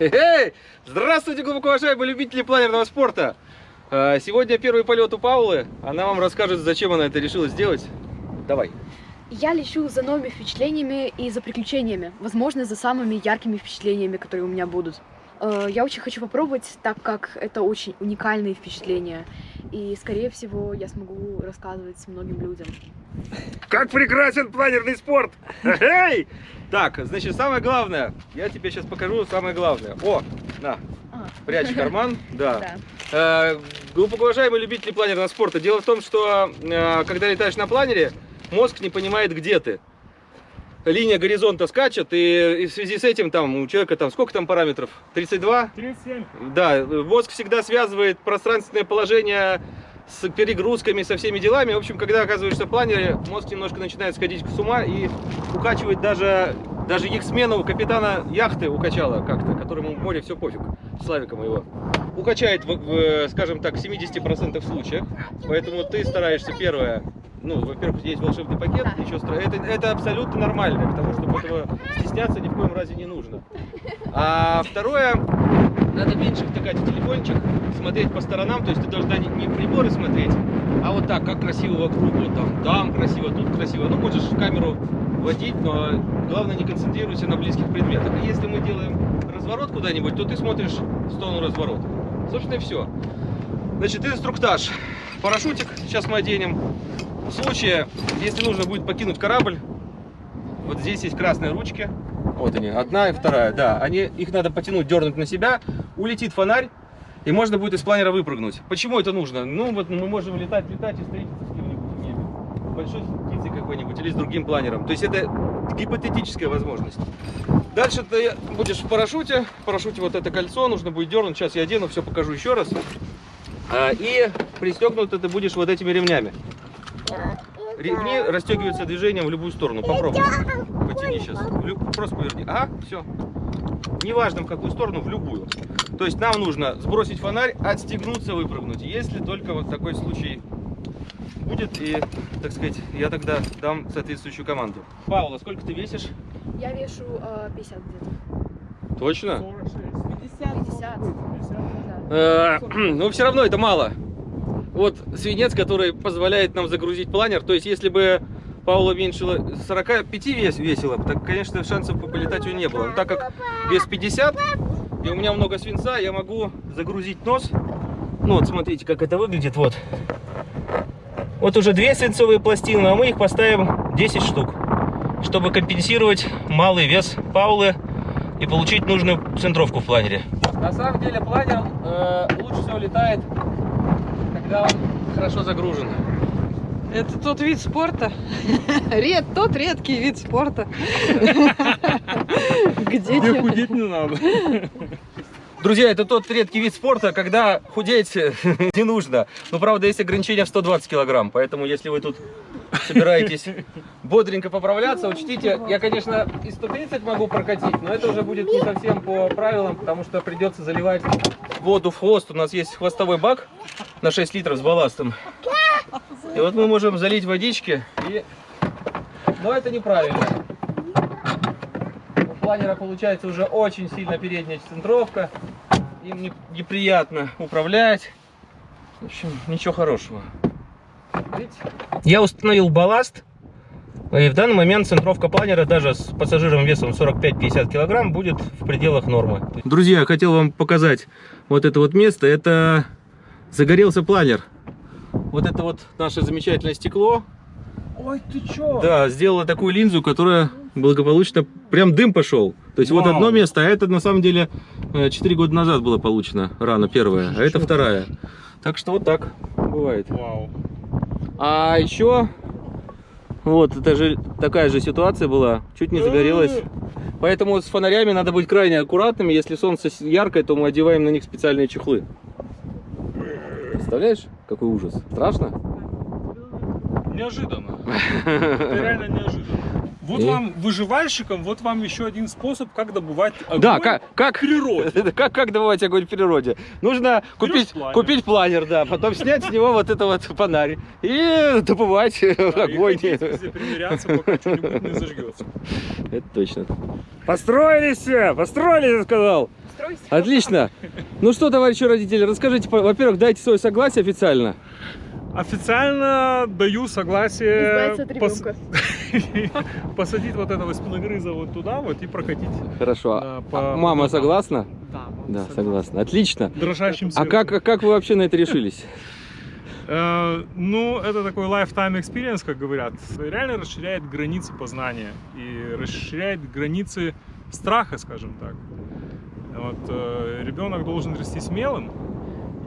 Эй! Здравствуйте, глубоко уважаемые любители планерного спорта! А, Сегодня первый полет у Паулы. Она вам расскажет, зачем она это решила сделать. Давай. Я лечу за новыми впечатлениями и за приключениями. Возможно, за самыми яркими впечатлениями, которые у меня будут. Э, Я очень хочу попробовать, так как это очень уникальные впечатления. И, скорее всего, я смогу рассказывать многим людям. Как прекрасен планерный спорт! Эй! Так, значит, самое главное. Я тебе сейчас покажу самое главное. О, на, А, прячь карман. Да. да. Э, Глубоко уважаемые любители планерного спорта, дело в том, что э, когда летаешь на планере, мозг не понимает, где ты. Линия горизонта скачет, и, и в связи с этим там у человека там сколько там параметров? 32? 37. Да, мозг всегда связывает пространственное положение с перегрузками, со всеми делами. В общем, когда оказываешься в планере, мозг немножко начинает сходить с ума и укачивает даже, даже их смену капитана яхты укачала как-то, которому в море все пофиг, Славика моего. Укачает, в, в, скажем так, в 70% случаев. Поэтому ты стараешься первое, ну, во-первых, есть волшебный пакет, Да. ничего страшного. Это, это абсолютно нормально, потому что этого стесняться ни в коем разе не нужно. А второе, надо меньше втыкать в телефончик, смотреть по сторонам, то есть ты должна не, не приборы смотреть, а вот так, как красиво вокруг, вот там, там красиво, тут красиво. Ну, можешь камеру водить, но главное не концентрируйся на близких предметах. И если мы делаем разворот куда-нибудь, то ты смотришь в сторону разворота. Собственно, и все. Значит, инструктаж. Парашютик сейчас мы оденем. В случае, если нужно будет покинуть корабль, вот здесь есть красные ручки. Вот они, одна и вторая, да. Они, их надо потянуть, дернуть на себя, улетит фонарь, и можно будет из планера выпрыгнуть. Почему это нужно? Ну, вот мы можем летать, летать и встретиться с кем-нибудь в небе. Большой птицей какой-нибудь или с другим планером. То есть это гипотетическая возможность. Дальше ты будешь в парашюте. В парашюте вот это кольцо нужно будет дернуть. Сейчас я одену, все покажу еще раз. А, И пристегнут ты будешь вот этими ремнями. Ремни расстегиваются движением в любую сторону. Попробуй. Потяни сейчас. Просто поверни. А, все. Неважно в какую сторону, в любую. То есть нам нужно сбросить фонарь, отстегнуться, выпрыгнуть. Если только вот такой случай будет, и, так сказать, я тогда дам соответствующую команду. Паула, сколько ты весишь? Я вешу э, 50 где-то. Точно? 46. 50. 50. Да. Э, Но все равно это мало. Вот свинец, который позволяет нам загрузить планер. То есть, если бы Паула меньше 45 вес, весила, так, конечно, шансов полетать у нее не было. Но так как вес 50, и у меня много свинца, я могу загрузить нос. Ну вот, смотрите, как это выглядит. Вот. Вот уже две свинцовые пластины, а мы их поставим 10 штук, чтобы компенсировать малый вес Паулы и получить нужную центровку в планере. На самом деле планер э, лучше всего летает, когда он хорошо загружен. Это тот вид спорта. Ред, тот редкий вид спорта. Где Мне те- худеть не надо. Друзья, это тот редкий вид спорта, когда худеть не нужно. Но, правда, есть ограничение в 120 килограмм, поэтому если вы тут собираетесь бодренько поправляться, учтите, я, конечно, и 130 могу прокатить, но это уже будет не совсем по правилам, потому что придется заливать воду в хвост. У нас есть хвостовой бак на 6 литров с балластом. И вот мы можем залить водички, и... но это неправильно. У планера получается уже очень сильно передняя центровка. Им не- неприятно управлять. В общем, ничего хорошего. Видите? Я установил балласт. И в данный момент центровка планера даже с пассажиром весом 45-50 килограмм будет в пределах нормы. Друзья, я хотел вам показать вот это вот место. Это загорелся планер. Вот это вот наше замечательное стекло. Ой, ты чё? Да, сделала такую линзу, которая благополучно... Прям дым пошел. То есть вот Вау. одно место, а это на самом деле 4 года назад было получено рана первая, а это вторая. Так что вот так бывает. Вау. А еще вот это же такая же ситуация была, чуть не загорелась. Поэтому с фонарями надо быть крайне аккуратными. Если солнце яркое, то мы одеваем на них специальные чехлы. Представляешь, какой ужас? Страшно? Неожиданно. Это реально неожиданно. Вот И? вам, выживальщикам, вот вам еще один способ, как добывать огонь Да, как, как, в природе. Как, как добывать огонь в природе? Нужно купить планер. купить планер, да, потом снять с него вот это вот фонарь и добывать Да, и огонь. ходить везде, примиряться, пока что-нибудь не зажгется. Это точно. Построились все, построились, я сказал. Отлично. Ну что, товарищи родители, расскажите, во-первых, дайте свое согласие официально. Официально даю согласие пос- посадить вот этого спиногрыза вот туда вот и прокатить. Хорошо. Да, А по- Мама по- согласна? Да, мама Да, согласна. Отлично. Дрожащим А как, как вы вообще на это решились? Э, ну, это такой lifetime experience, как говорят. Реально расширяет границы познания и расширяет границы страха, скажем так. Вот, э, ребенок должен расти смелым,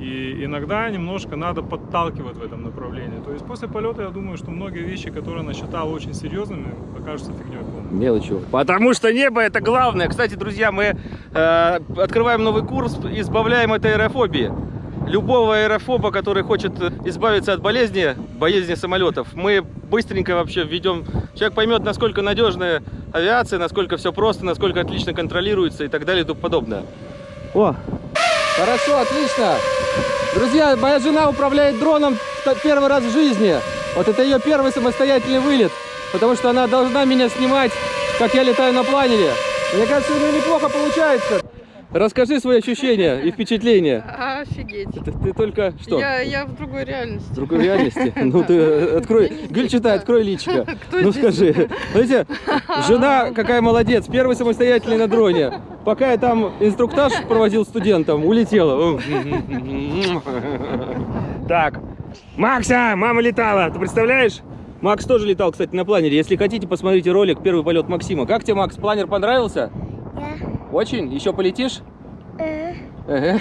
и иногда немножко надо подталкивать в этом направлении. То есть после полета я думаю, что многие вещи, которые она считала очень серьезными, окажутся фигней. Мелочью. Потому что небо это главное. Кстати, друзья, мы э, открываем новый курс, избавляем от аэрофобии. Любого аэрофоба, который хочет избавиться от болезни, болезни самолетов, мы быстренько вообще введем. Человек поймет, насколько надежная авиация, насколько все просто, насколько отлично контролируется и так далее и тому подобное. О, хорошо, отлично. Друзья, моя жена управляет дроном первый раз в жизни. Вот это ее первый самостоятельный вылет. Потому что она должна меня снимать, как я летаю на планере. Мне кажется, у нее неплохо получается. Расскажи свои ощущения и впечатления. Офигеть. Ты, ты только что? Я, я в другой реальности. В другой реальности? Ну ты э, открой, Гюль читай, открой личико. Кто Ну здесь? скажи, знаете, жена какая молодец, первый самостоятельный на дроне. Пока я там инструктаж проводил студентам, улетела. Так, Макса, мама летала, ты представляешь? Макс тоже летал, кстати, на планере. Если хотите, посмотрите ролик «Первый полет Максима». Как тебе, Макс, планер понравился? Очень? Еще полетишь? Ага.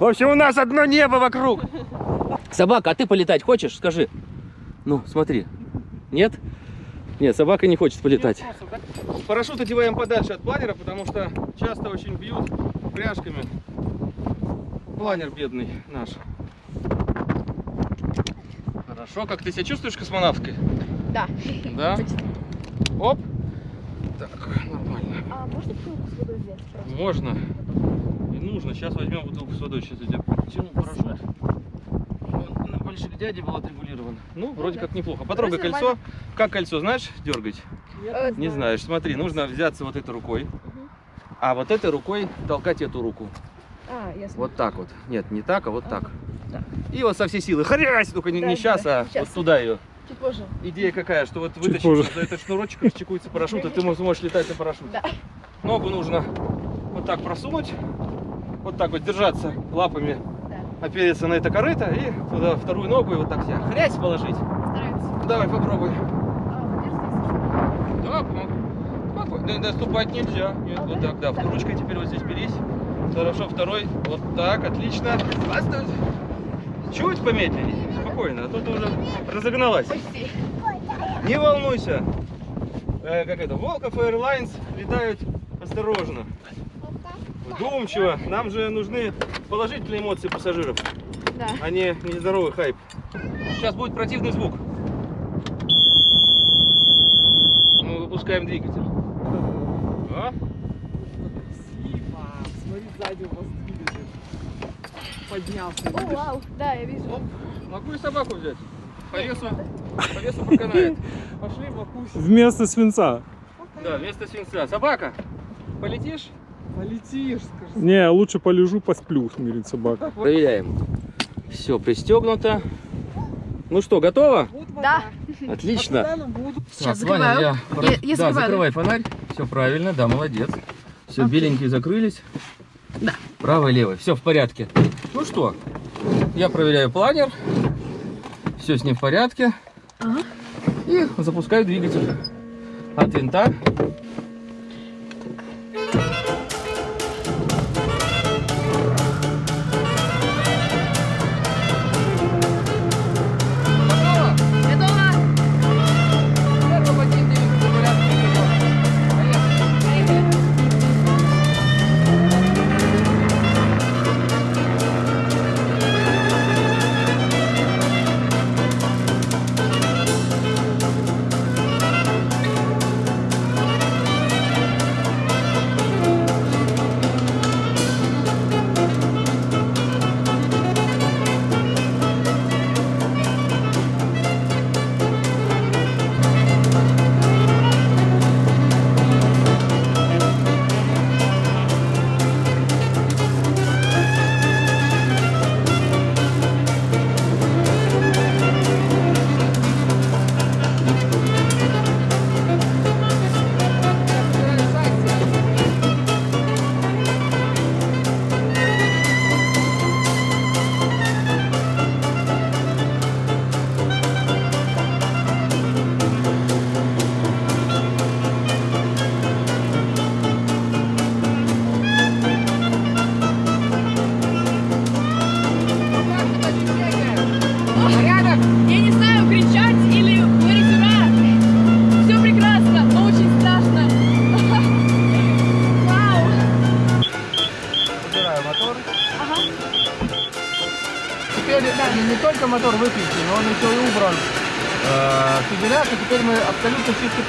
В общем, у нас одно небо вокруг. Собака, а ты полетать хочешь? Скажи. Ну, смотри. Нет? Нет, собака не хочет полетать. Парашют одеваем подальше от планера, потому что часто очень бьют пряжками. Планер бедный наш. Хорошо, как ты себя чувствуешь космонавткой? Да. Да? Оп. Так. А можно бутылку с водой взять? просто? Можно. И нужно. Сейчас возьмем бутылку с водой. Сейчас я тебе тяну парашют. Он на больших дяде был отрегулирован. Ну, вроде как неплохо. Потрогай Вроде кольцо. Как кольцо, знаешь, дергать? Э, Не знаешь. Смотри, нужно взяться вот этой рукой. А вот этой рукой толкать эту руку. А, ясно. Вот так вот. Нет, не так, а вот так. Так. И вот со всей силы. Хрясь! Только не, Да, не да, сейчас, а щас. вот туда ее. Чуть позже. Идея какая, что вот вытащить за этот шнурочек, расчекуется парашют, и ты мо- сможешь летать на парашюте. Да. Ногу нужно вот так просунуть, вот так вот держаться лапами, Да. опереться на это корыто и туда вторую ногу и вот так себя хрясь положить. Стараемся. Давай попробуй. А. Да, помогу. Да, доступать нельзя. Нет, вот так, да. Ручкой теперь вот здесь берись. Хорошо, второй. Вот так, отлично. Оставь. Чуть помедленнее. Спокойно, а то ты уже разогналась. Почти. Не волнуйся. Э, как это, Волков Airlines летают осторожно. Вдумчиво. Нам же нужны положительные эмоции пассажиров, Да. а не нездоровый хайп. Сейчас будет противный звук. Мы выпускаем двигатель. А? Смотри, сзади у вас. Поднялся. О, вау. Да, я вижу. Оп. Могу и собаку взять. По весу, по весу проканает. Пошли в акусе. Вместо свинца. Да, вместо свинца. Собака, полетишь? Полетишь, скажи. Не, лучше полежу, посплю, смирит собака. Проверяем. Все пристегнуто. Ну что, готово? Да. Отлично. Сейчас закрываю. я- Я- я да, закрываю. закрывай фонарь. Все правильно, да, молодец. Все, Окей. беленькие закрылись. Да. Правый, левый. Все в порядке. Ну что, я проверяю планер. Все с ним в порядке. Ага. И запускаю двигатель. От винта.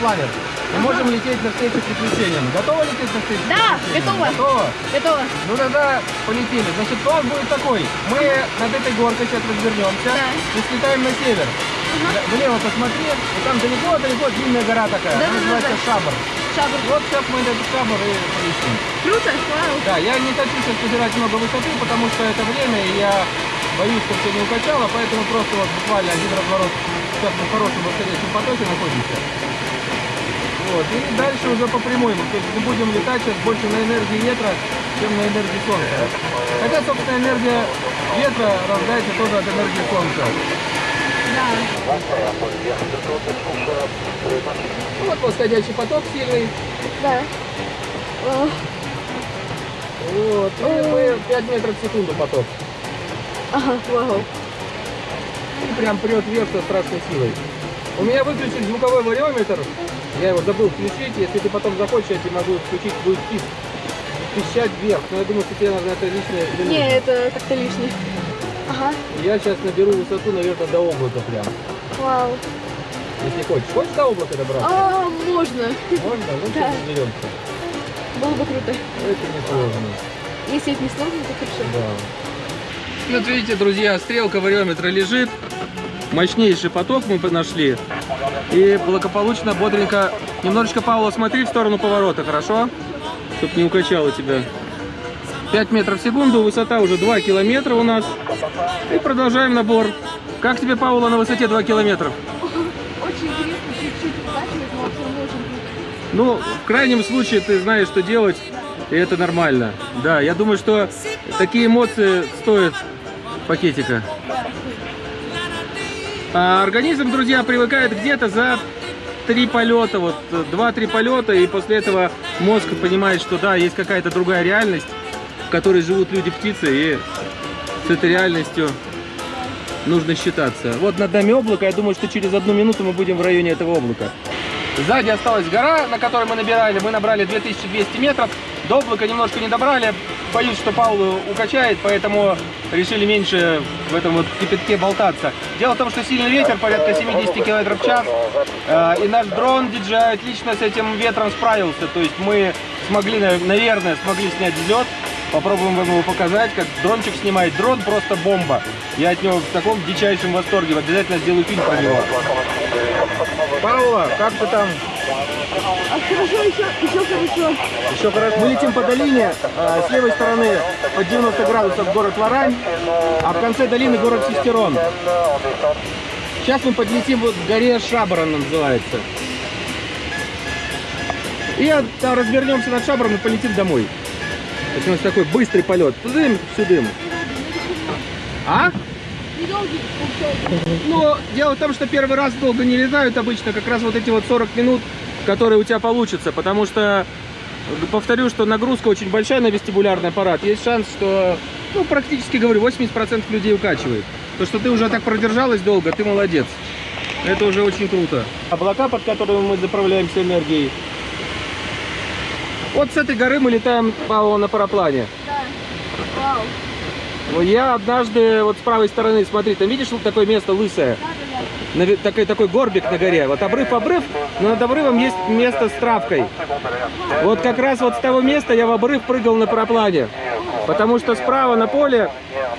Планер. Мы можем лететь навстречу приключениям. Готовы лететь навстречу Да, готова. Готово? Готово. Ну тогда полетели. Значит, план будет такой. Мы над этой горкой сейчас развернемся Да. и слетаем на север. Влево посмотри, и там далеко-далеко длинная гора такая. Да, Она да, называется да. Шабр. Шабр. Вот сейчас мы этот Шабр и полетим. Круто. Вау. Да, я не хочу сейчас потерять много высоты, потому что это время, и я боюсь, что все не укачало, поэтому просто вот буквально один разворот сейчас в хорошем восходящем потоке находимся. Вот, и дальше уже по прямой, мы, то есть мы будем летать сейчас больше на энергии ветра, чем на энергии солнца. Хотя, собственно, энергия ветра рождается тоже от энергии солнца. Да. Вот восходящий поток сильный. Да. Вот, и мы 5 метров в секунду поток. Ага, вау. И прям прет вверх со страшной силой. У меня выключен звуковой вариометр. Я его забыл включить. Если ты потом захочешь, я тебе могу включить, будет писк. Пищать вверх. Но я думаю, что тебе надо это лишнее. не Не, это как-то лишнее. Ага. Я сейчас наберу высоту, наверное, до облака прям. Вау. Если хочешь. Хочешь до облака добраться? А, можно. Можно? Ну, Да. сейчас разберемся. Было бы круто. Это не сложно. Если это не сложно, то хорошо. Да. Вот видите, друзья, стрелка вариометра лежит. Мощнейший поток мы нашли. И благополучно, бодренько. Немножечко, Павла, смотри в сторону поворота, хорошо? Чтоб не укачало тебя. 5 метров в секунду, высота уже 2 километра у нас. И продолжаем набор. Как тебе, Паула, на высоте 2 километров? Очень интересно, чуть-чуть но. Ну, в крайнем случае ты знаешь, что делать, и это нормально. Да, я думаю, что такие эмоции стоят пакетика. А организм, друзья, привыкает где-то за три полета, вот два-три полета, и после этого мозг понимает, что да, есть какая-то другая реальность, в которой живут люди, птицы, и с этой реальностью нужно считаться. Вот над нами облако, я думаю, что через одну минуту мы будем в районе этого облака. Сзади осталась гора, на которой мы набирали. Мы набрали 2200 метров. До немножко не добрали. Боюсь, что Паулу укачает, поэтому решили меньше в этом вот кипятке болтаться. Дело в том, что сильный ветер, порядка 70 км в час. э, И наш дрон DJI отлично с этим ветром справился. То есть мы смогли, на- наверное, смогли снять взлет. Попробуем вам его показать, как дрончик снимает. Дрон просто бомба. Я от него в таком дичайшем восторге. Обязательно сделаю фильм про него. Паула, как ты там? А хорошо, еще, еще хорошо. Еще хорошо. Мы летим по долине. а, С левой стороны под 90 градусов город Лорань, а в конце долины город Сестерон. Сейчас мы подлетим вот к горе Шабр, она называется. И там развернемся над Шабром и полетим домой. То есть у нас такой быстрый полет. Тудым, сюдым. А? Недолгий. Но дело в том, что первый раз долго не летают обычно, как раз вот эти вот 40 минут, которые у тебя получатся, потому что, повторю, что нагрузка очень большая на вестибулярный аппарат. Есть шанс, что, ну, практически, говорю, 80% людей укачивает. То, что ты уже так продержалась долго, ты молодец. Это уже очень круто. Облака, под которыми мы заправляемся энергией. Вот с этой горы мы летаем, Павел, на параплане. Да. Вау. Я однажды, вот с правой стороны, смотри, там видишь вот такое место лысое? Да, такой, такой горбик на горе. Вот обрыв обрыв, но над обрывом есть место с травкой. Вот как раз вот с того места я в обрыв прыгал на параплане. Потому что справа на поле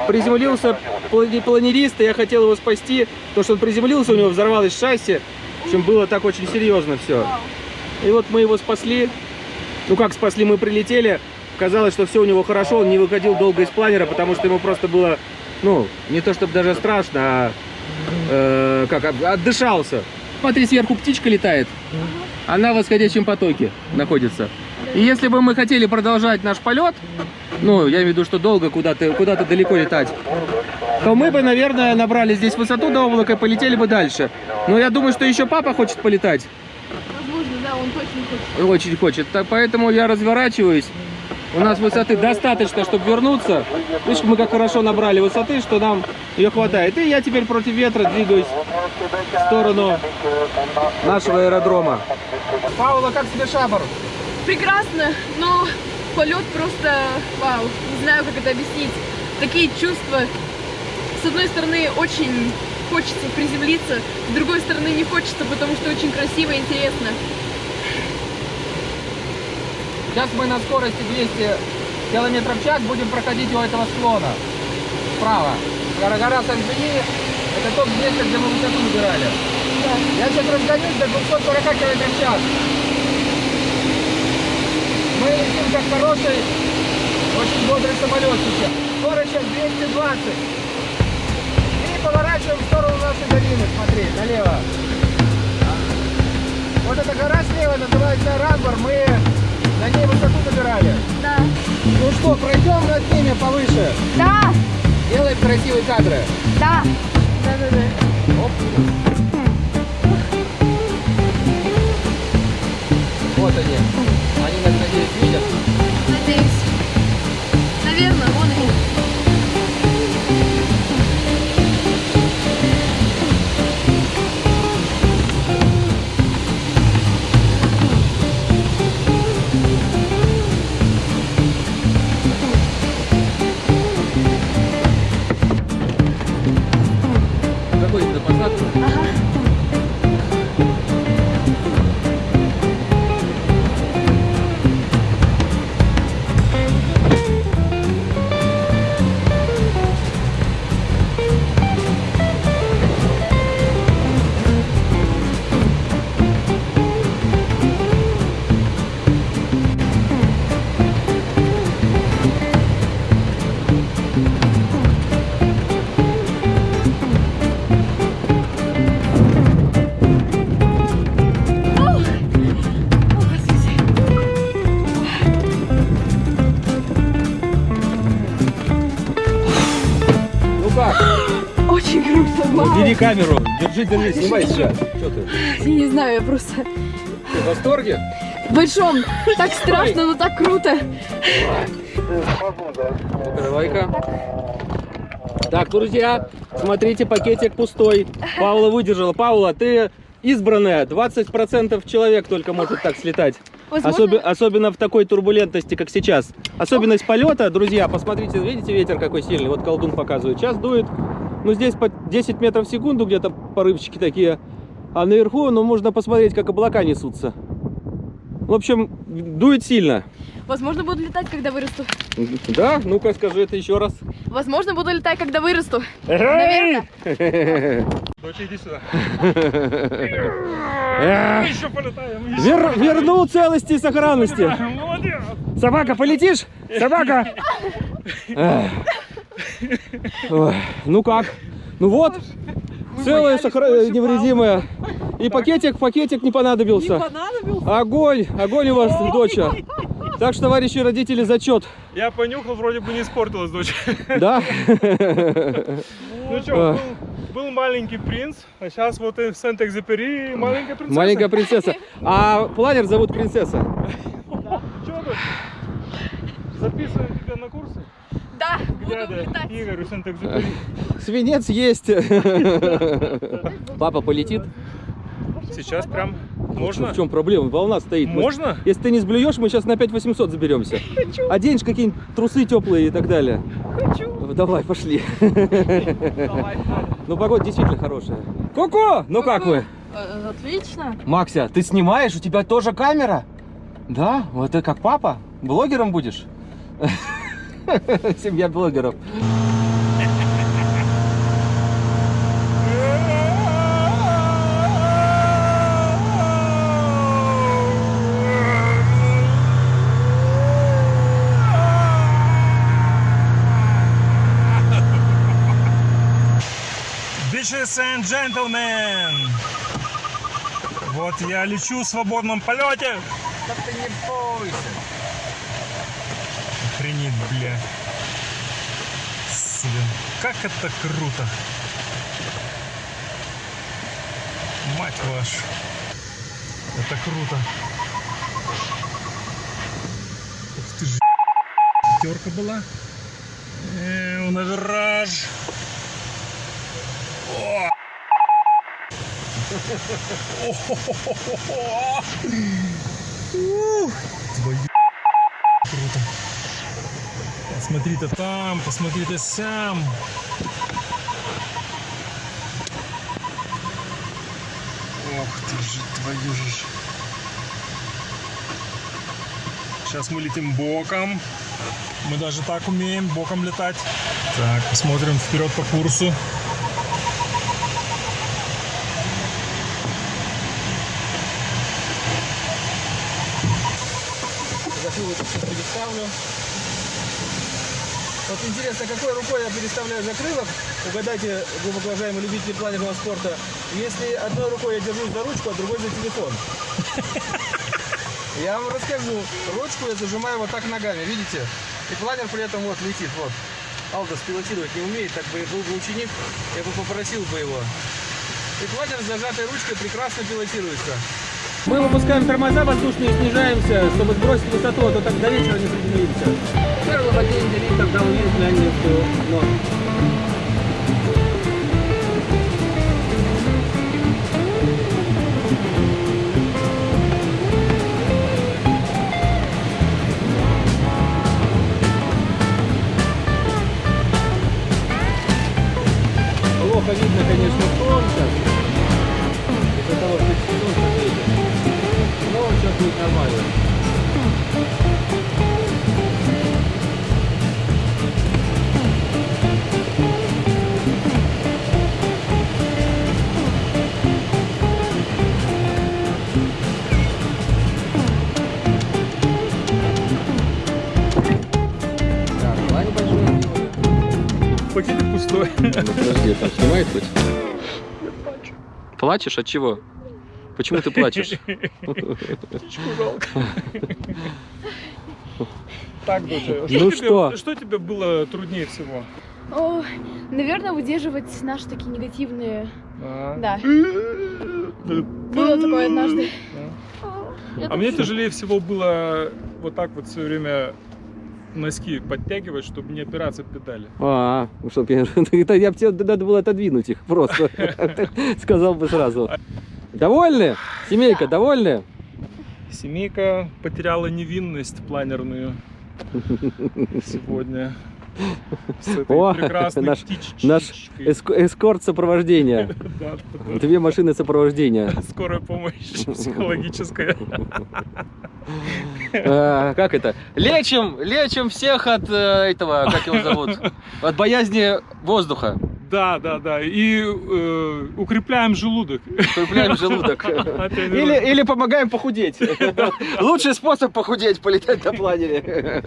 приземлился плани- планерист, и я хотел его спасти. То, что он приземлился, у него взорвалось шасси. В общем, было так очень серьезно все. И вот мы его спасли. Ну как спасли, мы прилетели. Казалось, что все у него хорошо, он не выходил долго из планера, потому что ему просто было, ну, не то чтобы даже страшно, а э, как, отдышался. Смотри, сверху птичка летает. Она в восходящем потоке находится. И если бы мы хотели продолжать наш полет, ну, я имею в виду, что долго куда-то куда далеко летать, то мы бы, наверное, набрали здесь высоту до облака и полетели бы дальше. Но я думаю, что еще папа хочет полетать. Возможно, да, он точно хочет. Очень хочет. Так, поэтому я разворачиваюсь. У нас высоты достаточно, чтобы вернуться. Видишь, мы как хорошо набрали высоты, что нам ее хватает. И я теперь против ветра двигаюсь в сторону нашего аэродрома. Паула, как тебе шабр? Прекрасно, но полет просто вау. Не знаю, как это объяснить. Такие чувства С одной стороны, очень хочется приземлиться, с другой стороны, не хочется, потому что очень красиво и интересно. Сейчас мы на скорости 200 километров в час будем проходить у этого склона. Справа. Гора, гора Сан-Жени. Это тот место, где мы высоту набирали. Я сейчас разгонюсь до 240 км в час. Мы летим как хороший, очень бодрый самолет сейчас. Скорость сейчас 220. И поворачиваем в сторону нашей долины, смотри, налево. Вот эта гора слева называется Рамбар. Мы на ней высоту набирали. Да. Ну что, пройдем над ними повыше. Да, Делаем красивые кадры. да. Да-да-да. Оп. Вот они. Они нас, надеюсь, видят. Надеюсь. Заходите вау. Бери камеру. Держи, держи, снимай сейчас. Что ты? Я не знаю, я просто Ты в восторге? в большом. Так страшно, но так круто. Ну-ка, давай-ка. Так, друзья, смотрите, пакетик пустой. Паула выдержала. Паула, ты избранная. 20% человек только может так слетать. Возможно, Особи- особенно в такой турбулентности, как сейчас. Особенность полета, друзья, посмотрите, видите ветер какой сильный? Вот колдун показывает. Сейчас дует, ну здесь по 10 метров в секунду где-то порывчики такие. А наверху, ну можно посмотреть, как облака несутся. В общем, дует сильно. возможно, буду летать, когда вырасту. Да? Ну-ка скажи это еще раз. Возможно, буду летать, когда вырасту. Наверное. Доча, иди сюда. Еще полетаем. еще вер- вернул целости и сохранности. Молодец. Собака, полетишь? Собака! Ну как? Ну вот, целая, сохра- невредимая. И пакетик, пакетик не понадобился. понадобился? Огонь, огонь у вас, доча. Так что, товарищи родители, зачет. Я понюхал, вроде бы не испортилась дочь. Да? Ну что, был, маленький принц, а сейчас вот и в Сент-Экзепери маленькая принцесса. Маленькая принцесса. А планер зовут принцесса. Что тут? Записываем тебя на курсы? Да, буду Дядя летать. Игорь Сент-Экзепери. Свинец есть. Папа полетит. Сейчас прям можно? В чем проблема? Волна стоит. Мы- Можно? Если ты не сблюешь, мы сейчас на 5800 заберемся. Оденешь какие-нибудь трусы теплые и так далее. Хочу. Давай, пошли. Ну, погода действительно хорошая. Ку-ку! Ну как вы? Э, Отлично. Макся, ты снимаешь? У тебя тоже камера? Да? Вот ты как папа? Блогером будешь? Семья блогеров. Bitches and gentlemen! Вот я лечу в свободном полете. Да ты не бойся. Охренеть, бля. Сука, как это круто. Мать вашу. Это круто. Ух ты ж, пятерка была. Э, на вираж. Круто. Посмотри ты там, посмотри ты сам. Ох ты же, твою же. Сейчас мы летим боком. Мы даже так умеем боком летать. Так, посмотрим вперед по курсу. Все переставлю. Вот интересно, какой рукой я переставляю закрылок? Угадайте, глубоко уважаемые любители планерного спорта. Если одной рукой я держусь за ручку, а другой за телефон. Я вам расскажу. Ручку я зажимаю вот так ногами, видите? И планер при этом вот летит, вот. Алдос пилотировать не умеет, так бы был бы ученик, я бы попросил бы его. И планер с зажатой ручкой прекрасно пилотируется. Мы выпускаем тормоза воздушные, снижаемся, чтобы сбросить высоту, а то так до вечера не приземлимся. Первый водитель делить, тогда увидит лянинскую норму. Плохо видно, конечно, Подожди, там снимает хоть? Плачешь от чего? Почему ты плачешь? Жалко. Так, Ну что? Что тебе было труднее всего? О, наверное, выдерживать наши такие негативные... А, Да. Было такое однажды. А мне тяжелее всего было вот так вот все время носки подтягивать, чтобы не опираться педали. А, ну что, я, это я бы тебе надо было отодвинуть их просто. Сказал бы сразу. Довольны? Семейка, довольны? Семейка потеряла невинность планерную сегодня. О, наш- наш Эск- эскорт сопровождения. Две машины сопровождения. Скорая помощь психологическая. А, Как это? Лечим, лечим всех от э, этого, как его зовут? От боязни воздуха. Да, да, да. И э, укрепляем желудок. Укрепляем желудок. Или, или помогаем похудеть. Лучший способ похудеть, полетать на планере.